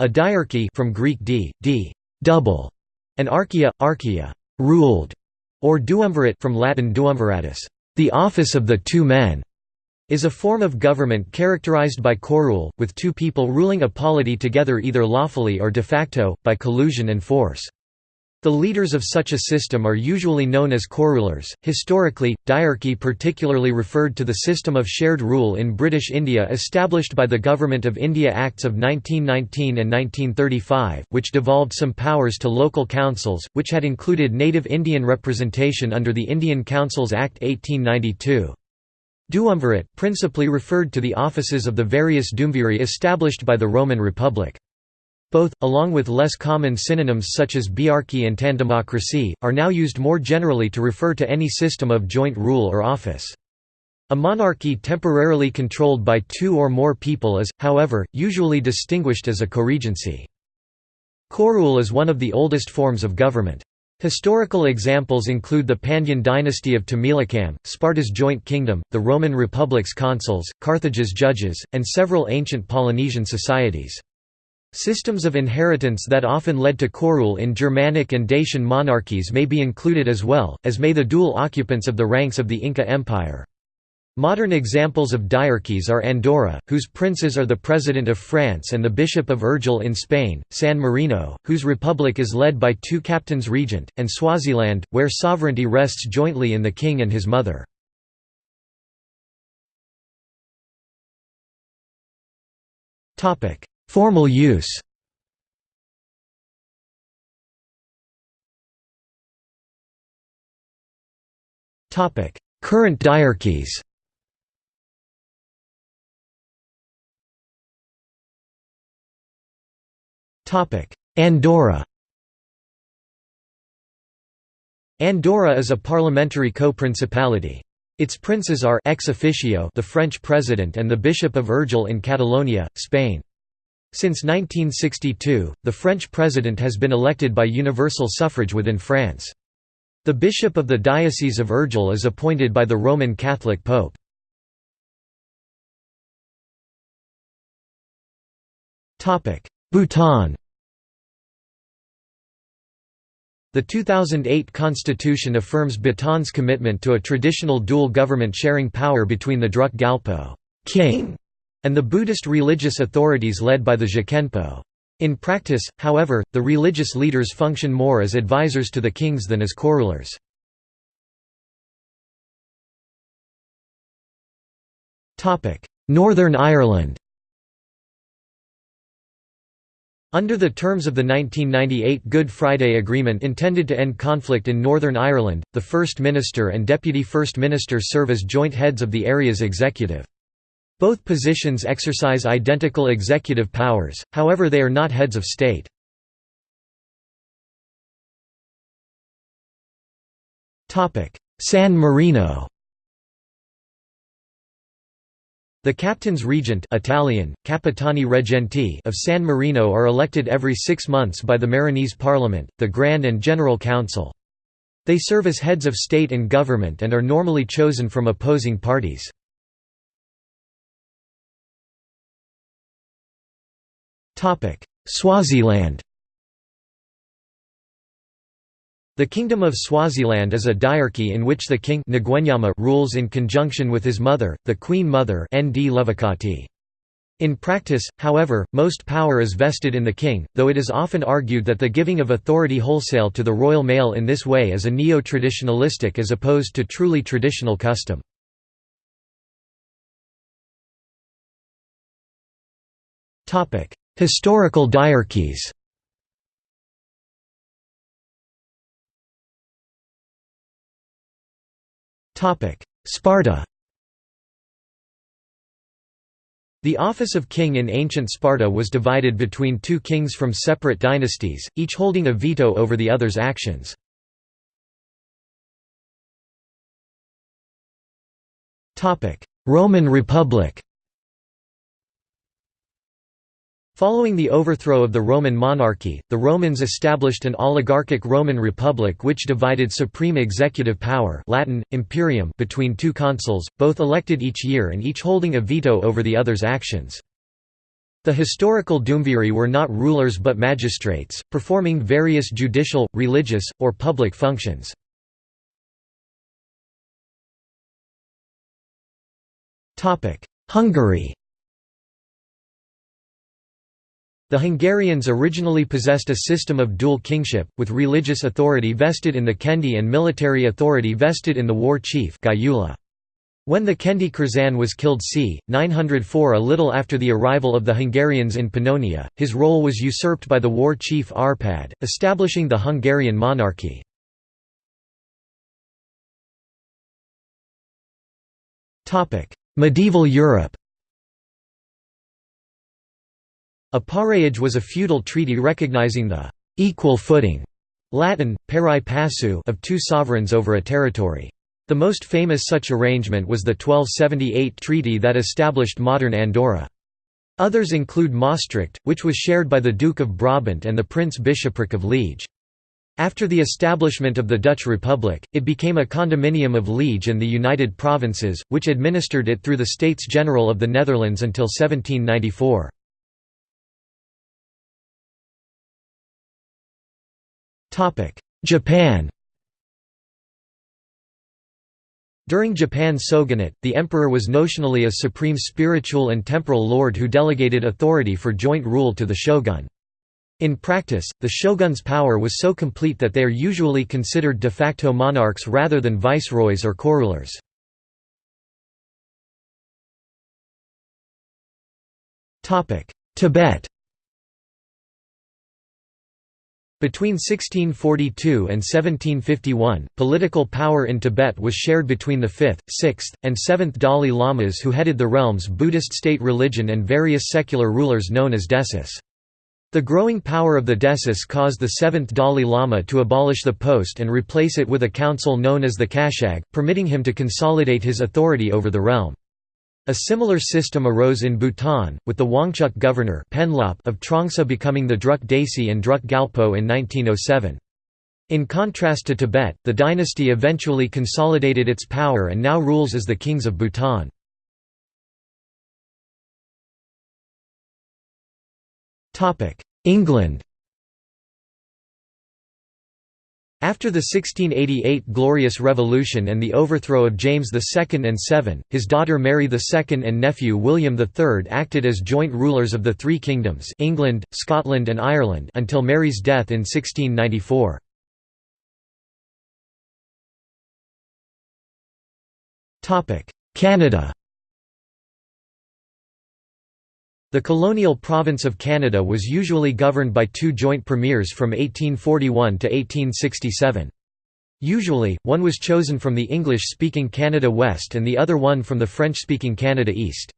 A diarchy from Greek d, d double, and archaea, archaea ruled, or duumvirate from Latin duumviratus, the office of the two men, is a form of government characterized by corule, with two people ruling a polity together either lawfully or de facto, by collusion and force. The leaders of such a system are usually known as corulers. Historically, diarchy particularly referred to the system of shared rule in British India established by the Government of India Acts of 1919 and 1935, which devolved some powers to local councils, which had included native Indian representation under the Indian Councils Act 1892. Duumvirate principally referred to the offices of the various duumviri established by the Roman Republic. Both, along with less common synonyms such as biarchy and tandemocracy, are now used more generally to refer to any system of joint rule or office. A monarchy temporarily controlled by two or more people is, however, usually distinguished as a coregency. Corule is one of the oldest forms of government. Historical examples include the Pandyan dynasty of Tamilakam, Sparta's joint kingdom, the Roman Republic's consuls, Carthage's judges, and several ancient Polynesian societies. Systems of inheritance that often led to corule in Germanic and Dacian monarchies may be included as well, as may the dual occupants of the ranks of the Inca Empire. Modern examples of diarchies are Andorra, whose princes are the President of France and the Bishop of Urgell in Spain, San Marino, whose republic is led by two captains regent, and Swaziland, where sovereignty rests jointly in the king and his mother. Formal use. Current diarchies Andorra. Andorra is a parliamentary co-principality. Its princes are ex officio the French president and the Bishop of Urgell in Catalonia, Spain. Since 1962, the French president has been elected by universal suffrage within France. The bishop of the Diocese of Urgell is appointed by the Roman Catholic Pope. Bhutan The 2008 constitution affirms Bhutan's commitment to a traditional dual government sharing power between the Druk Gyalpo king and the Buddhist religious authorities led by the Je Khenpo. In practice, however, the religious leaders function more as advisors to the kings than as corulers. Northern Ireland Under the terms of the 1998 Good Friday Agreement intended to end conflict in Northern Ireland, the First Minister and Deputy First Minister serve as joint heads of the area's executive. Both positions exercise identical executive powers, however they are not heads of state. San Marino The captains regent Italian, Capitani Reggenti of San Marino are elected every six months by the Marinese Parliament, the Grand and General Council. They serve as heads of state and government and are normally chosen from opposing parties. Swaziland. The Kingdom of Swaziland is a diarchy in which the king rules in conjunction with his mother, the Queen Mother In practice, however, most power is vested in the king, though it is often argued that the giving of authority wholesale to the royal male in this way is a neo-traditionalistic as opposed to truly traditional custom. Historical diarchies. Sparta. The office of king in ancient Sparta was divided between two kings from separate dynasties, each holding a veto over the other's actions. Roman Republic Following the overthrow of the Roman monarchy, the Romans established an oligarchic Roman republic which divided supreme executive power Latin, imperium between two consuls, both elected each year and each holding a veto over the other's actions. The historical Duumviri were not rulers but magistrates, performing various judicial, religious, or public functions. Hungary The Hungarians originally possessed a system of dual kingship, with religious authority vested in the Kendi and military authority vested in the war chief When the Kendi Kurszán was killed c. 904 a little after the arrival of the Hungarians in Pannonia, his role was usurped by the war chief Arpad, establishing the Hungarian monarchy. Medieval Europe A pareage was a feudal treaty recognizing the «equal footing» Latin, pari passu of two sovereigns over a territory. The most famous such arrangement was the 1278 treaty that established modern Andorra. Others include Maastricht, which was shared by the Duke of Brabant and the Prince-Bishopric of Liege. After the establishment of the Dutch Republic, it became a condominium of Liege and the United Provinces, which administered it through the States General of the Netherlands until 1794. Japan During Japan's shogunate, the emperor was notionally a supreme spiritual and temporal lord who delegated authority for joint rule to the shogun. In practice, the shogun's power was so complete that they are usually considered de facto monarchs rather than viceroys or corulers. Tibet Between 1642 and 1751, political power in Tibet was shared between the 5th, 6th, and 7th Dalai Lamas who headed the realm's Buddhist state religion and various secular rulers known as desis. The growing power of the desis caused the 7th Dalai Lama to abolish the post and replace it with a council known as the Kashag, permitting him to consolidate his authority over the realm. A similar system arose in Bhutan, with the Wangchuck governor of Trongsa becoming the Druk Desi and Druk Gyalpo in 1907. In contrast to Tibet, the dynasty eventually consolidated its power and now rules as the kings of Bhutan. England After the 1688 Glorious Revolution and the overthrow of James II and VII, his daughter Mary II and nephew William III acted as joint rulers of the three kingdoms England, Scotland and Ireland until Mary's death in 1694. Canada The colonial province of Canada was usually governed by two joint premiers from 1841 to 1867. Usually, one was chosen from the English-speaking Canada West and the other one from the French-speaking Canada East.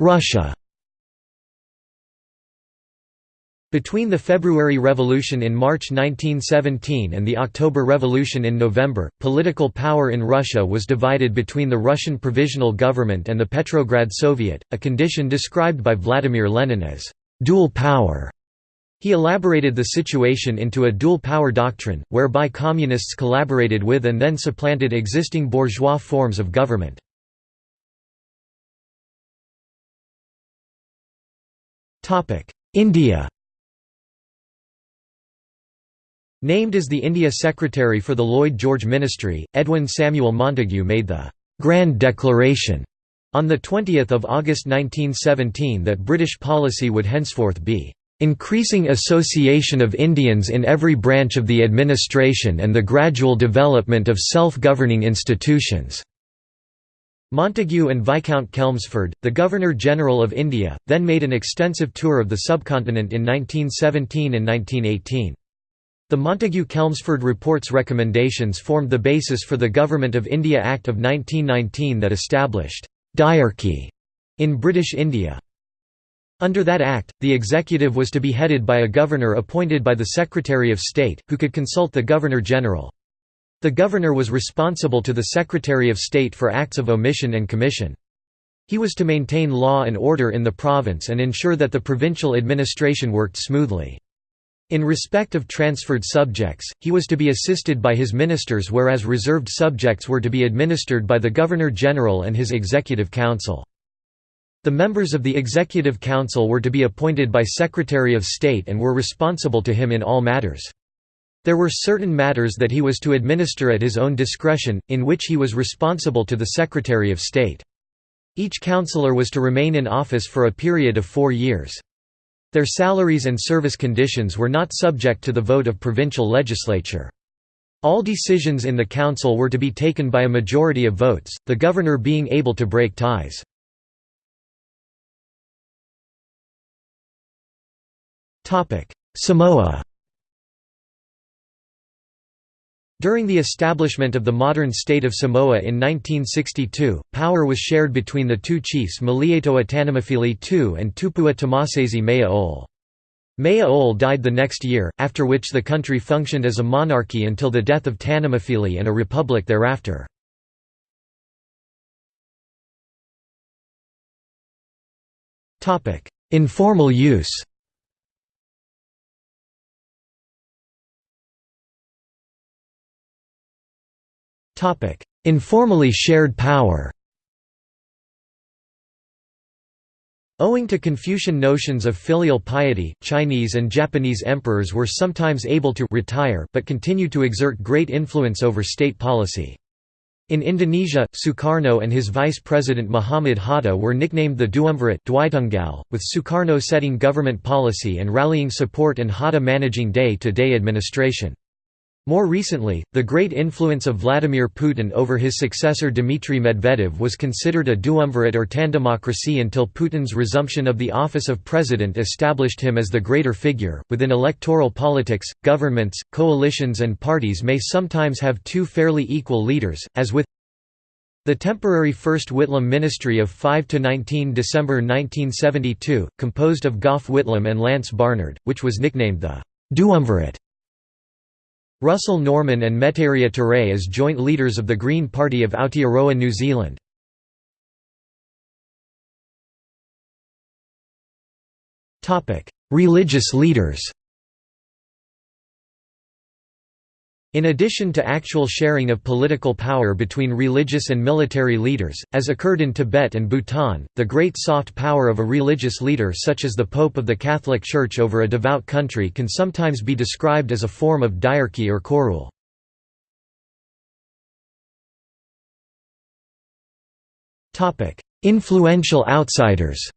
Russia Between the February Revolution in March 1917 and the October Revolution in November, political power in Russia was divided between the Russian Provisional Government and the Petrograd Soviet, a condition described by Vladimir Lenin as «dual power». He elaborated the situation into a dual power doctrine, whereby communists collaborated with and then supplanted existing bourgeois forms of government. India Named as the India Secretary for the Lloyd George Ministry, Edwin Samuel Montagu made the «Grand Declaration» on 20 August 1917 that British policy would henceforth be increasing association of Indians in every branch of the administration and the gradual development of self-governing institutions." Montagu and Viscount Chelmsford, the Governor-General of India, then made an extensive tour of the subcontinent in 1917 and 1918. The Montagu-Chelmsford Report's recommendations formed the basis for the Government of India Act of 1919 that established «diarchy» in British India. Under that act, the executive was to be headed by a governor appointed by the Secretary of State, who could consult the Governor-General. The governor was responsible to the Secretary of State for acts of omission and commission. He was to maintain law and order in the province and ensure that the provincial administration worked smoothly. In respect of transferred subjects, he was to be assisted by his ministers whereas reserved subjects were to be administered by the Governor-General and his Executive Council. The members of the Executive Council were to be appointed by Secretary of State and were responsible to him in all matters. There were certain matters that he was to administer at his own discretion, in which he was responsible to the Secretary of State. Each councillor was to remain in office for a period of four years. Their salaries and service conditions were not subject to the vote of provincial legislature. All decisions in the council were to be taken by a majority of votes, the governor being able to break ties. Samoa During the establishment of the modern state of Samoa in 1962, power was shared between the two chiefs Malietoa Tanumafili II and Tupua Tamasese Mea Mea died the next year, after which the country functioned as a monarchy until the death of Tanumafili and a republic thereafter. Informal use Informally shared power Owing to Confucian notions of filial piety, Chinese and Japanese emperors were sometimes able to retire but continued to exert great influence over state policy. In Indonesia, Sukarno and his vice president Muhammad Hatta were nicknamed the Duumvirate with Sukarno setting government policy and rallying support and Hatta managing day-to-day -day administration. More recently, the great influence of Vladimir Putin over his successor Dmitry Medvedev was considered a duumvirate or tandemocracy until Putin's resumption of the office of president established him as the greater figure. Within electoral politics, governments, coalitions, and parties may sometimes have two fairly equal leaders, as with the temporary First Whitlam ministry of 5–19 December 1972, composed of Gough Whitlam and Lance Barnard, which was nicknamed the Duumvirate. Russell Norman and Metiria Turei as joint leaders of the Green Party of Aotearoa New Zealand. Religious leaders In addition to actual sharing of political power between religious and military leaders, as occurred in Tibet and Bhutan, the great soft power of a religious leader such as the Pope of the Catholic Church over a devout country can sometimes be described as a form of diarchy or co-rule. Influential outsiders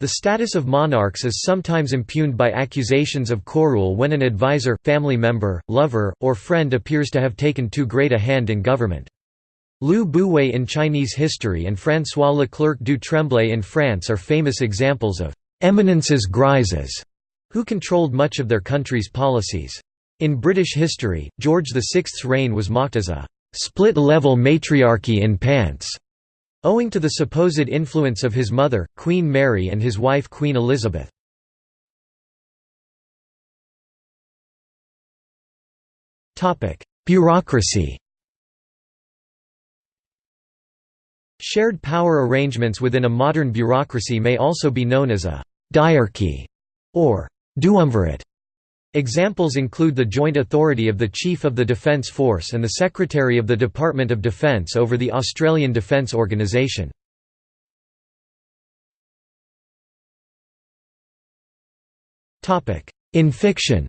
The status of monarchs is sometimes impugned by accusations of co-rule when an advisor, family member, lover, or friend appears to have taken too great a hand in government. Lü Buwei in Chinese history and François Leclerc du Tremblay in France are famous examples of «eminences grises» who controlled much of their country's policies. In British history, George VI's reign was mocked as a «split-level matriarchy in pants» Owing to the supposed influence of his mother, Queen Mary and his wife Queen Elizabeth. Bureaucracy Shared power arrangements within a modern bureaucracy may also be known as a «diarchy» or «duumvirate». Examples include the joint authority of the Chief of the Defence Force and the Secretary of the Department of Defence over the Australian Defence Organisation. In fiction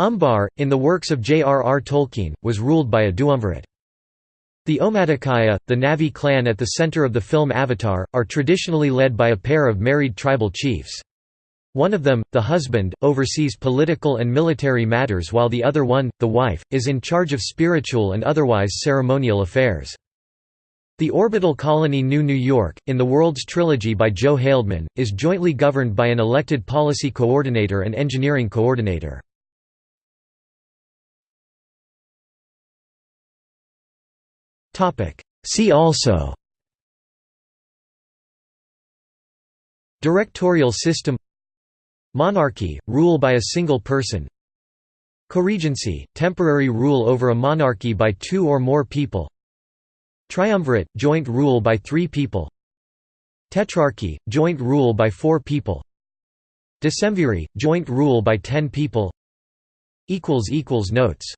Umbar, in the works of J. R. R. Tolkien, was ruled by a duumvirate. The Omaticaya, the Na'vi clan at the center of the film Avatar, are traditionally led by a pair of married tribal chiefs. One of them, the husband, oversees political and military matters while the other one, the wife, is in charge of spiritual and otherwise ceremonial affairs. The orbital colony New New York, in the World's Trilogy by Joe Haldeman, is jointly governed by an elected policy coordinator and engineering coordinator. See also Directorial system Monarchy – rule by a single person. Coregency – temporary rule over a monarchy by two or more people. Triumvirate – joint rule by three people. Tetrarchy – joint rule by four people. Decemviri – joint rule by ten people. Notes